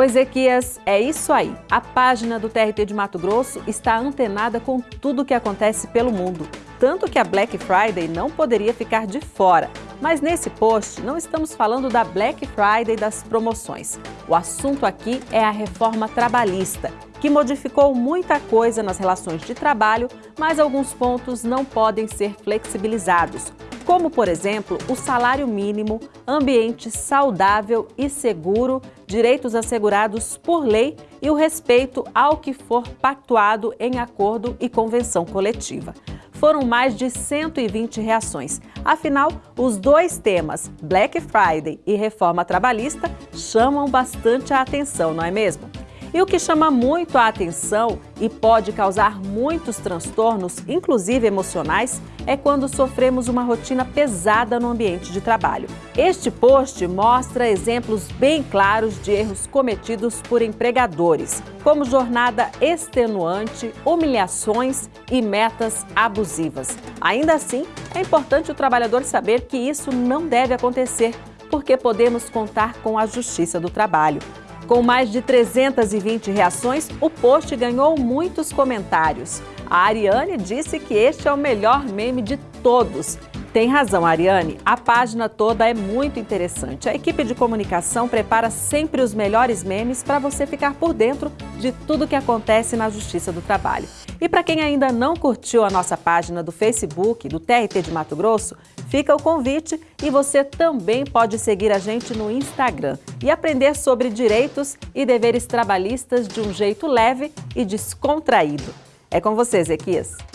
Ô Ezequias, é isso aí. A página do TRT de Mato Grosso está antenada com tudo o que acontece pelo mundo. Tanto que a Black Friday não poderia ficar de fora. Mas nesse post não estamos falando da Black Friday das promoções. O assunto aqui é a reforma trabalhista, que modificou muita coisa nas relações de trabalho, mas alguns pontos não podem ser flexibilizados como, por exemplo, o salário mínimo, ambiente saudável e seguro, direitos assegurados por lei e o respeito ao que for pactuado em acordo e convenção coletiva. Foram mais de 120 reações. Afinal, os dois temas, Black Friday e reforma trabalhista, chamam bastante a atenção, não é mesmo? E o que chama muito a atenção e pode causar muitos transtornos, inclusive emocionais, é quando sofremos uma rotina pesada no ambiente de trabalho. Este post mostra exemplos bem claros de erros cometidos por empregadores, como jornada extenuante, humilhações e metas abusivas. Ainda assim, é importante o trabalhador saber que isso não deve acontecer, porque podemos contar com a Justiça do Trabalho. Com mais de 320 reações, o post ganhou muitos comentários. A Ariane disse que este é o melhor meme de todos. Tem razão, Ariane. A página toda é muito interessante. A equipe de comunicação prepara sempre os melhores memes para você ficar por dentro de tudo que acontece na Justiça do Trabalho. E para quem ainda não curtiu a nossa página do Facebook, do TRT de Mato Grosso, fica o convite e você também pode seguir a gente no Instagram e aprender sobre direitos e deveres trabalhistas de um jeito leve e descontraído. É com você, Zequias.